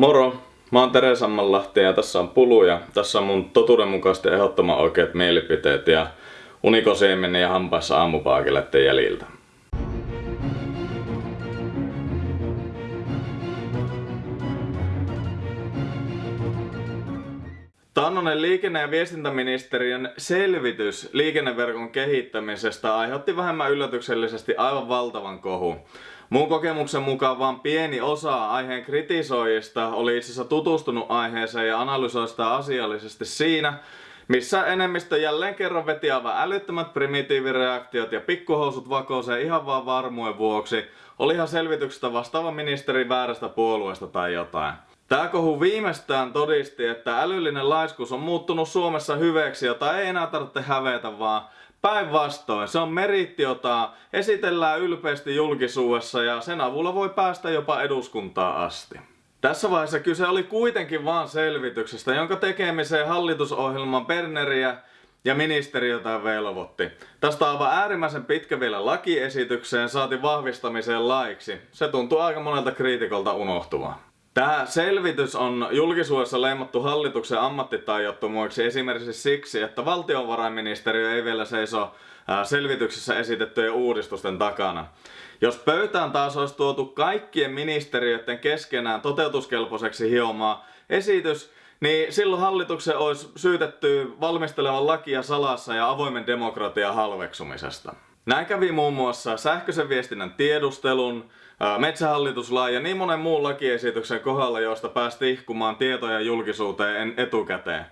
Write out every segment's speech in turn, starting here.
Moro! Mä oon Tere Sammanlahti ja tässä on Pulu ja tässä on mun totuudenmukaisesti ehdottoman oikeat mielipiteet ja unikosieminen ja hampaissa aamupaakeleiden jäljiltä. Taannoinen liikenne- ja viestintäministeriön selvitys liikenneverkon kehittämisestä aiheutti vähemmän yllätyksellisesti aivan valtavan kohun. Mun kokemuksen mukaan vain pieni osa aiheen kritisoijista oli itse asiassa tutustunut aiheeseen ja analysoi sitä asiallisesti siinä, missä enemmistö jälleen kerran veti aivan älyttömät primitiivireaktiot ja pikkuhousut vakouseen ihan vaan varmuuden vuoksi, olihan selvityksestä vastaava ministeri väärästä puolueesta tai jotain. Tää kohu viimeistään todisti, että älyllinen laiskuus on muuttunut Suomessa hyveksi, jota ei enää tarvitse hävetä, vaan päinvastoin. Se on meritti, jota esitellään ylpeästi julkisuudessa ja sen avulla voi päästä jopa eduskuntaa asti. Tässä vaiheessa kyse oli kuitenkin vaan selvityksestä, jonka tekemiseen hallitusohjelman Berneriä ja ministeriötä velvoitti. Tästä on aivan äärimmäisen pitkä vielä lakiesitykseen saati vahvistamiseen laiksi. Se tuntuu aika monelta kriitikolta unohtuvaa. Tämä selvitys on julkisuudessa leimattu hallituksen ammattitaijottomuiksi esimerkiksi siksi, että valtiovarainministeriö ei vielä seiso selvityksessä esitettyjen uudistusten takana. Jos pöytään taas olisi tuotu kaikkien ministeriöiden keskenään toteutuskelpoiseksi hiomaa esitys, niin silloin hallituksen olisi syytetty valmistelevan lakia salassa ja avoimen demokratian halveksumisesta. Näin kävi muun muassa sähköisen viestinnän tiedustelun, metsähallituslain ja niin monen muun lakiesityksen kohdalla, joista päästi ihkumaan tietoja julkisuuteen etukäteen.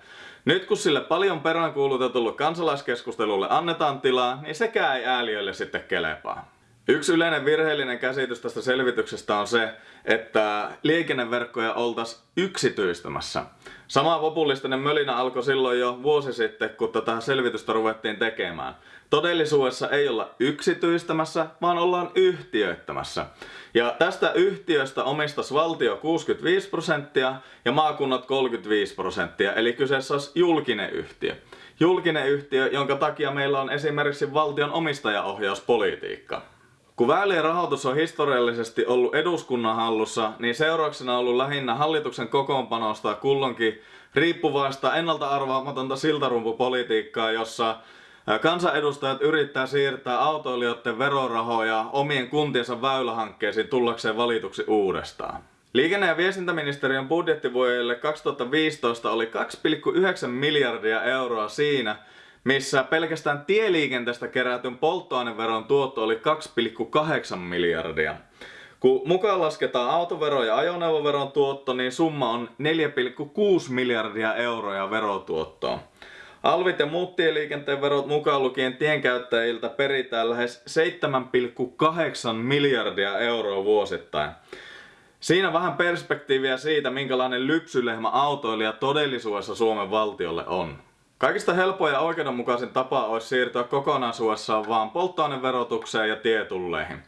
Nyt kun sille paljon peräänkuulutetulle kansalaiskeskustelulle annetaan tilaa, niin sekään ei ääliöille sitten kelepaa. Yksi yleinen virheellinen käsitys tästä selvityksestä on se, että liikenneverkkoja oltaisiin yksityistämässä. Sama populistinen mölinä alkoi silloin jo vuosi sitten, kun tätä selvitystä ruvettiin tekemään. Todellisuudessa ei olla yksityistämässä, vaan ollaan yhtiöittämässä. Ja tästä yhtiöstä omistaisi valtio 65 prosenttia ja maakunnat 35 prosenttia, eli kyseessä olisi julkinen yhtiö. Julkinen yhtiö, jonka takia meillä on esimerkiksi valtion omistajaohjauspolitiikka. Kun väylien rahoitus on historiallisesti ollut eduskunnan hallussa, niin seurauksena on ollut lähinnä hallituksen kokoonpanosta kullonkin riippuvaista ennalta arvaamatonta siltarumpupolitiikkaa, jossa kansanedustajat yrittää siirtää autoilijoiden verorahoja omien kuntiensa väylähankkeisiin tullakseen valituksi uudestaan. Liikenne- ja viestintäministeriön budjettivuodelle 2015 oli 2,9 miljardia euroa siinä, missä pelkästään tieliikenteestä kerätyn polttoaineveron tuotto oli 2,8 miljardia. Kun mukaan lasketaan autovero ja ajoneuvoveron tuotto, niin summa on 4,6 miljardia euroa verotuottoa. Alvit ja muut tieliikenteen verot mukaan lukien tienkäyttäjiltä peritään lähes 7,8 miljardia euroa vuosittain. Siinä vähän perspektiiviä siitä, minkälainen lypsylehmä autoilija todellisuudessa Suomen valtiolle on. Kaikista helpoin ja oikeudenmukaisin tapa olisi siirtyä kokonaisuudessaan vaan polttoaineverotukseen ja tietulleihin.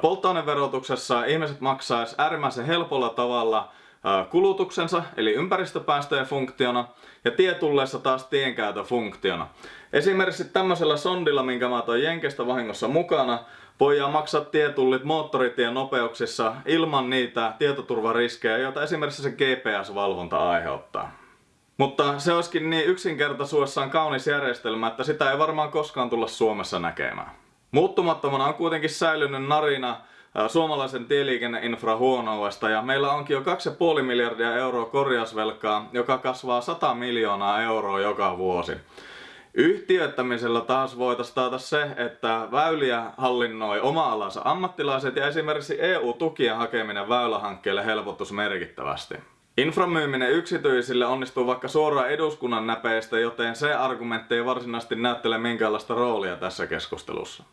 Polttoaineverotuksessa ihmiset maksaisi äärimmäisen helpolla tavalla kulutuksensa eli ympäristöpäästöjen funktiona ja tietulleissa taas tienkäytön funktiona. Esimerkiksi tämmöisellä sondilla, minkä mä toin Jenkestä vahingossa mukana, voidaan maksaa tietullit moottoritien nopeuksissa ilman niitä tietoturvariskejä, joita esimerkiksi se GPS-valvonta aiheuttaa. Mutta se olisikin niin yksinkertaisuudessaan kaunis järjestelmä, että sitä ei varmaan koskaan tulla Suomessa näkemään. Muuttumattomana on kuitenkin säilynyt narina suomalaisen tieliikenneinfra huonoudesta ja meillä onkin jo 2,5 miljardia euroa korjausvelkaa, joka kasvaa 100 miljoonaa euroa joka vuosi. Yhtiöittämisellä taas voitaisiin taata se, että väyliä hallinnoi oma-alansa ammattilaiset ja esimerkiksi EU-tukien hakeminen väylähankkeelle helpottuisi merkittävästi. Infran myyminen yksityisille onnistuu vaikka suoraan eduskunnan näpeistä, joten se argumentti ei varsinaisesti näyttele minkäänlaista roolia tässä keskustelussa.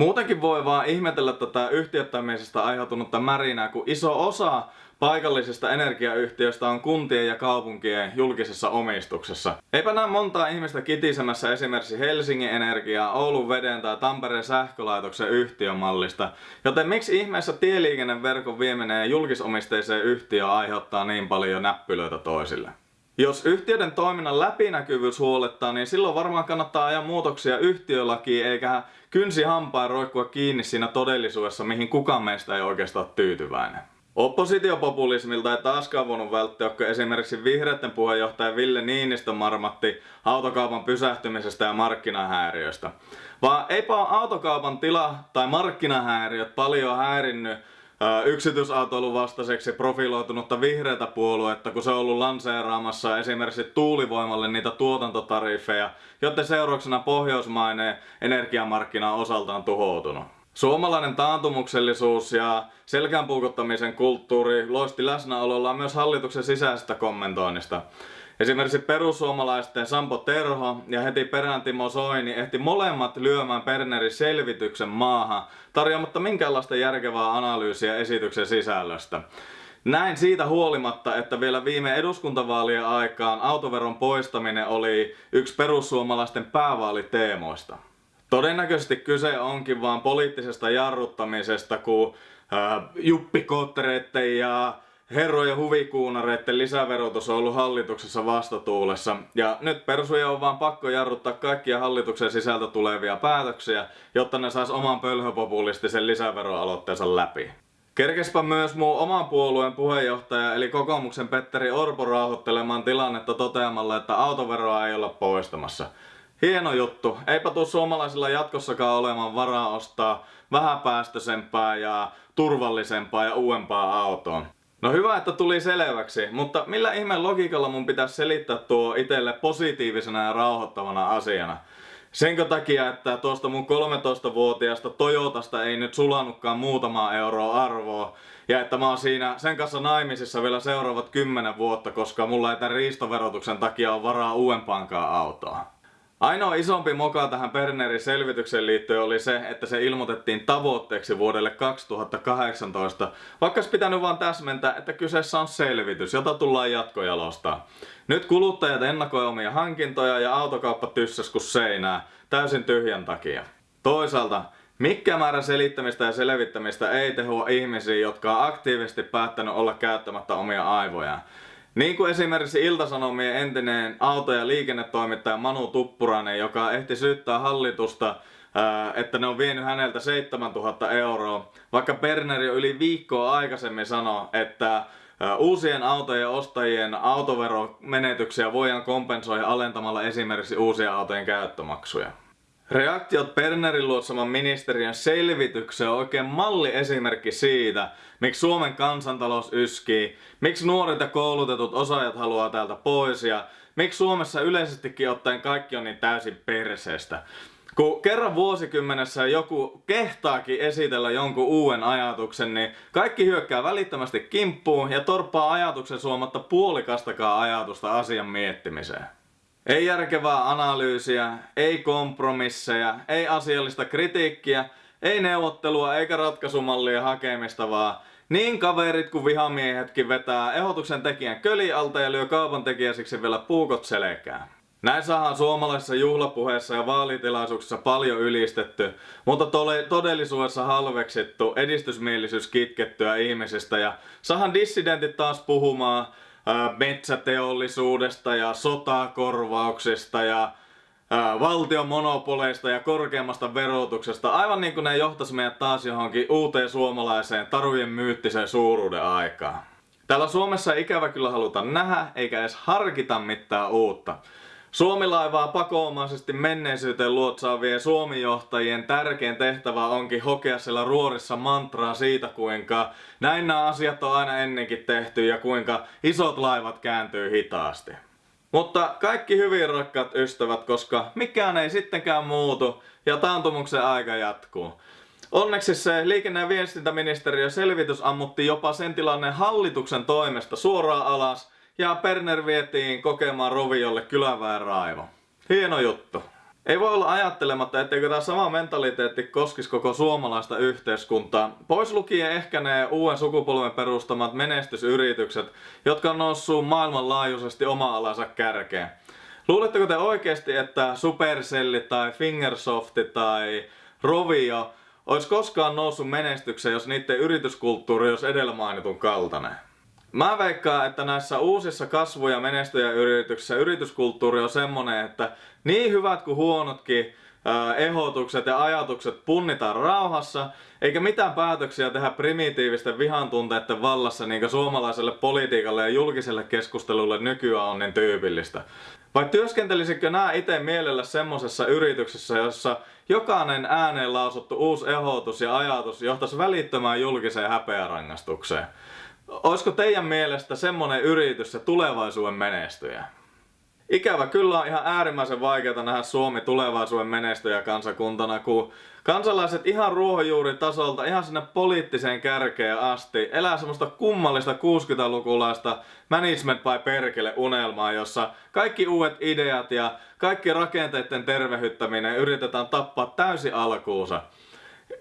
Muutenkin voi vaan ihmetellä tätä yhtiöttämisestä aiheutunutta märinää, kun iso osa paikallisista energiayhtiöistä on kuntien ja kaupunkien julkisessa omistuksessa. Eipä näe montaa ihmistä kitisemässä esimerkiksi Helsingin Energiaa, Oulun veden tai Tampereen sähkölaitoksen yhtiömallista, joten miksi ihmeessä tieliikenneverkon vieminen julkisomisteiseen yhtiöön aiheuttaa niin paljon näppylöitä toisille? Jos yhtiöiden toiminnan läpinäkyvyys huolettaa, niin silloin varmaan kannattaa ajaa muutoksia yhtiölakiin eikä kynsi hampaan roikkua kiinni siinä todellisuudessa, mihin kukaan meistä ei oikeastaan tyytyväinen. Oppositiopopulismilta ei taaskaan voinut välttyä, kun esimerkiksi vihreiden puheenjohtaja Ville Niinistö marmatti autokaupan pysähtymisestä ja markkinahäiriöstä. Vaan eipä autokaupan tila tai markkinahäiriöt paljon häirinnyt yksityisautoilun vastaiseksi profiloitunutta vihreätä puoluetta, kun se on ollut lanseeraamassa esimerkiksi tuulivoimalle niitä tuotantotariffeja, joten seurauksena pohjoismainen energiamarkkina on osaltaan tuhoutunut. Suomalainen taantumuksellisuus ja selkään kulttuuri loisti läsnäolollaan myös hallituksen sisäisestä kommentoinnista. Esimerkiksi perussuomalaisten Sampo Terho ja heti perään Timo Soini ehti molemmat lyömään Bernerin selvityksen maahan tarjoamatta minkäänlaista järkevää analyysiä esityksen sisällöstä. Näin siitä huolimatta, että vielä viime eduskuntavaalien aikaan autoveron poistaminen oli yksi perussuomalaisten päävaaliteemoista. Todennäköisesti kyse onkin vaan poliittisesta jarruttamisesta, kun äh, juppikoottereiden ja herrojen huvikuunareiden lisäverotus on ollut hallituksessa vastatuulessa. Ja nyt persuja on vaan pakko jarruttaa kaikkia hallituksen sisältä tulevia päätöksiä, jotta ne sais oman pölhöpopulistisen lisäveroaloitteensa läpi. Kerkespä myös muu oman puolueen puheenjohtaja eli kokoomuksen Petteri Orpo rauhoittelemaan tilannetta toteamalla, että autoveroa ei olla poistamassa. Hieno juttu. Eipä tuu suomalaisilla jatkossakaan olemaan varaa ostaa vähäpäästöisempää ja turvallisempaa ja uudempaa autoa. No hyvä, että tuli selväksi, mutta millä ihmeen logiikalla mun pitäisi selittää tuo itelle positiivisena ja rauhoittavana asiana? Senkö takia, että tuosta mun 13-vuotiaasta Toyotasta ei nyt sulanutkaan muutama euroa arvoa, ja että mä oon siinä sen kanssa naimisissa vielä seuraavat 10 vuotta, koska mulla ei tämän riistoverotuksen takia ole varaa uudempaankaan autoa. Ainoa isompi moka tähän Bernerin selvitykseen liittyen oli se, että se ilmoitettiin tavoitteeksi vuodelle 2018, vaikka olisi pitänyt vaan täsmentää, että kyseessä on selvitys, jota tullaan jatkojalostaa. Nyt kuluttajat ennakoi omia hankintoja ja autokauppa tyssäs kuin seinää, täysin tyhjän takia. Toisaalta, mikä määrä selittämistä ja selvittämistä ei tehua ihmisiä, jotka on aktiivisesti päättänyt olla käyttämättä omia aivojaan. Niin kuin esimerkiksi Iltasanomien entinen auto- ja liikennetoimittaja Manu Tuppurainen, joka ehti syyttää hallitusta, että ne on vienyt häneltä 7000 euroa, vaikka Berneri jo yli viikkoa aikaisemmin sanoi, että Uusien autojen ostajien autoveromenetyksiä voidaan kompensoida alentamalla esimerkiksi uusien autojen käyttömaksuja. Reaktiot Bernerin luotsaman ministeriön selvitykseen on oikein malliesimerkki siitä, miksi Suomen kansantalous yskii, miksi nuoret ja koulutetut osaajat haluaa täältä pois ja miksi Suomessa yleisestikin ottaen kaikki on niin täysin perseestä. Kun kerran vuosikymmenessä joku kehtaakin esitellä jonkun uuden ajatuksen, niin kaikki hyökkää välittömästi kimppuun ja torppaa ajatuksen suomatta puolikastakaan ajatusta asian miettimiseen. Ei järkevää analyysiä, ei kompromisseja, ei asiallista kritiikkiä, ei neuvottelua eikä ratkaisumallia hakemista, vaan niin kaverit kuin vihamiehetkin vetää ehdotuksen tekijän köli alta ja lyö kaupan tekijäsiksi vielä puukot selkään. Näin saadaan suomalaisessa juhlapuheessa ja vaalitilaisuuksissa paljon ylistetty, mutta todellisuudessa halveksittu edistysmielisyys kitkettyä ihmisistä ja sahan dissidentit taas puhumaan metsäteollisuudesta ja sotakorvauksista ja valtion monopoleista ja korkeammasta verotuksesta, aivan niin kuin ne johtaisi meidät taas johonkin uuteen suomalaiseen tarujen myyttiseen suuruuden aikaan. Täällä Suomessa ikävä kyllä haluta nähdä, eikä edes harkita mitään uutta. Suomi-laivaa pakoomaisesti menneisyyteen luotsaavien Suomi-johtajien tärkein tehtävä onkin hokea siellä ruorissa mantraa siitä, kuinka näin nämä asiat on aina ennenkin tehty ja kuinka isot laivat kääntyy hitaasti. Mutta kaikki hyvin rakkaat ystävät, koska mikään ei sittenkään muutu ja taantumuksen aika jatkuu. Onneksi se liikenne- ja viestintäministeriö selvitys ammutti jopa sen tilanne hallituksen toimesta suoraan alas ja Perner vietiin kokemaan Roviolle kyläväen raivo. Hieno juttu. Ei voi olla ajattelematta, etteikö tämä sama mentaliteetti koskisi koko suomalaista yhteiskuntaa. Pois lukien ehkä ne uuden sukupolven perustamat menestysyritykset, jotka on noussut maailmanlaajuisesti oma-alansa kärkeen. Luuletteko te oikeasti, että Supercell tai Fingersoft tai Rovio olisi koskaan noussut menestykseen, jos niiden yrityskulttuuri olisi edellä mainitun kaltainen? Mä veikkaan, että näissä uusissa kasvu- ja menestyjäyrityksissä yrityskulttuuri on semmonen, että niin hyvät kuin huonotkin ehdotukset ja ajatukset punnitaan rauhassa, eikä mitään päätöksiä tehdä primitiivisten vihan tunteiden vallassa, niin kuin suomalaiselle politiikalle ja julkiselle keskustelulle nykyään on niin tyypillistä. Vai työskentelisikö nämä itse mielellä semmosessa yrityksessä, jossa jokainen ääneen lausuttu uusi ehdotus ja ajatus johtaisi välittömään julkiseen häpeärangaistukseen? Olisiko teidän mielestä semmonen yritys se tulevaisuuden menestyjä? Ikävä kyllä on ihan äärimmäisen vaikeaa nähdä Suomi tulevaisuuden menestyjä kansakuntana, kun kansalaiset ihan ruohonjuuritasolta ihan sinne poliittiseen kärkeen asti elää semmoista kummallista 60-lukulaista management by perkele unelmaa, jossa kaikki uudet ideat ja kaikki rakenteiden tervehyttäminen yritetään tappaa täysin alkuunsa.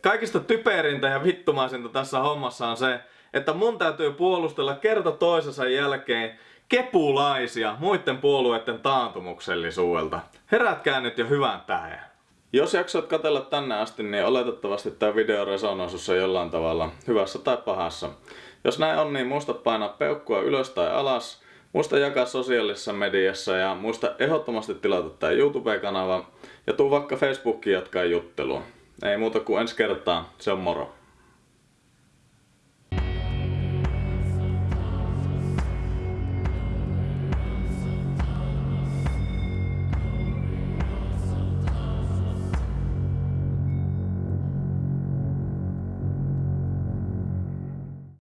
Kaikista typerintä ja vittumaisinta tässä hommassa on se, että mun täytyy puolustella kerta toisensa jälkeen kepulaisia muiden puolueiden taantumuksellisuudelta. Herätkää nyt jo hyvän tähden. Jos jaksoit katella tänne asti, niin oletettavasti tämä video resonoi jollain tavalla, hyvässä tai pahassa. Jos näin on, niin muista painaa peukkua ylös tai alas, muista jakaa sosiaalisessa mediassa ja muista ehdottomasti tilata tämä YouTube-kanava ja tuu vaikka Facebookiin jatkaa juttelua. Ei muuta kuin ensi kertaa, se on moro.